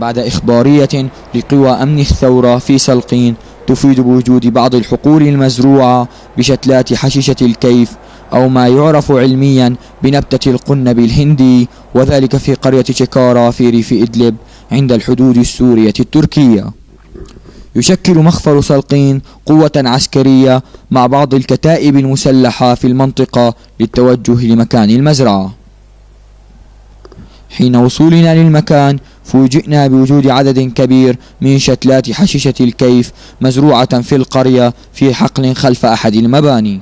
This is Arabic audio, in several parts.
بعد إخبارية لقوى أمن الثورة في سلقين تفيد بوجود بعض الحقول المزروعة بشتلات حشيشة الكيف أو ما يعرف علميا بنبتة القنب الهندي وذلك في قرية شكارا في ريف إدلب عند الحدود السورية التركية. يشكل مخفر سلقين قوة عسكرية مع بعض الكتائب المسلحة في المنطقة للتوجه لمكان المزرعة. حين وصولنا للمكان فوجئنا بوجود عدد كبير من شتلات حشيشة الكيف مزروعة في القرية في حقل خلف أحد المباني.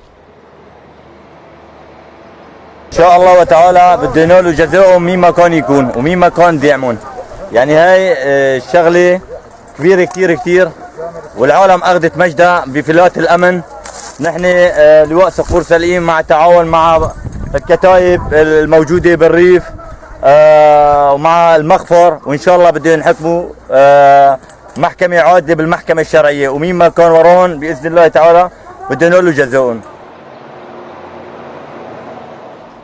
إن شاء الله وتعالى بدنا له جزاؤهم مين ما كان يكون ومين ما كان دعمهم يعني هاي آه، الشغله كبيرة كثير كثير والعالم أخذت مجدها بفلات الأمن. نحن آه، لواء صقور سليم مع تعاون مع الكتائب الموجودة بالريف. آه، ومع المخفر وإن شاء الله بدنا نحكموا محكمة عادلة بالمحكمة الشرعية. ومين ما كان وراهم بإذن الله تعالى بدنا له جزاؤهم.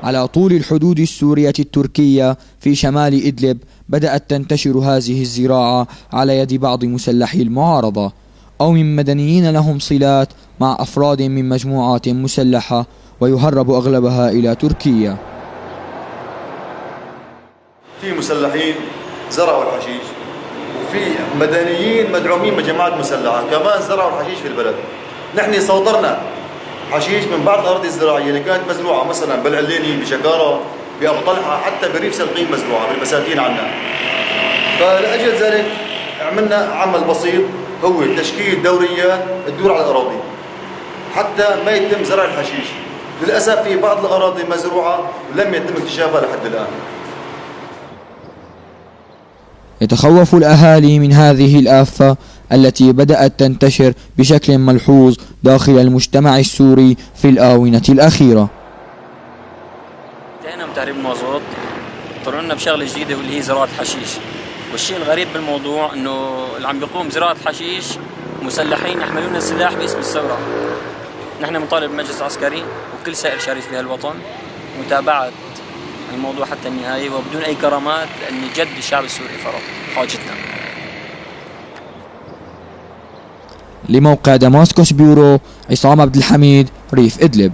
على طول الحدود السورية التركية في شمال إدلب بدأت تنتشر هذه الزراعة على يد بعض مسلحي المعارضة أو من مدنيين لهم صلات مع أفراد من مجموعات مسلحة ويهرب أغلبها إلى تركيا. في مسلحين زرعوا الحشيش. وفي مدنيين مدعومين من جماعات مسلحة. كمان زرعوا الحشيش في البلد. نحن صادرنا حشيش من بعض الأراضي الزراعية اللي كانت مزروعة مثلا بالعليني بشكارة بأبو طلحة حتى بريف سلقين مزروعة بالبساتين عنا. فلأجل ذلك عملنا عمل بسيط هو تشكيل دوريات تدور على الأراضي. حتى ما يتم زرع الحشيش. للأسف في بعض الأراضي مزروعة لم يتم اكتشافها لحد الآن. يتخوف الأهالي من هذه الآفة التي بدأت تنتشر بشكل ملحوظ داخل المجتمع السوري في الآونة الأخيرة. انتهينا من تهريب المازوت اضطروا لنا بشغلة جديدة واللي هي زراعة حشيش. والشيء الغريب بالموضوع إنه اللي عم بيقوم بزراعة حشيش مسلحين يحملون السلاح باسم الثورة. نحن بنطالب بالمجلس العسكري وكل سائر شريف في هالوطن متابعة الموضوع حتى النهايه وبدون أي كرامات لأن جد الشعب السوري فرض حاجتنا. لموقع دماسكوس بيورو عصام عبد الحميد ريف إدلب.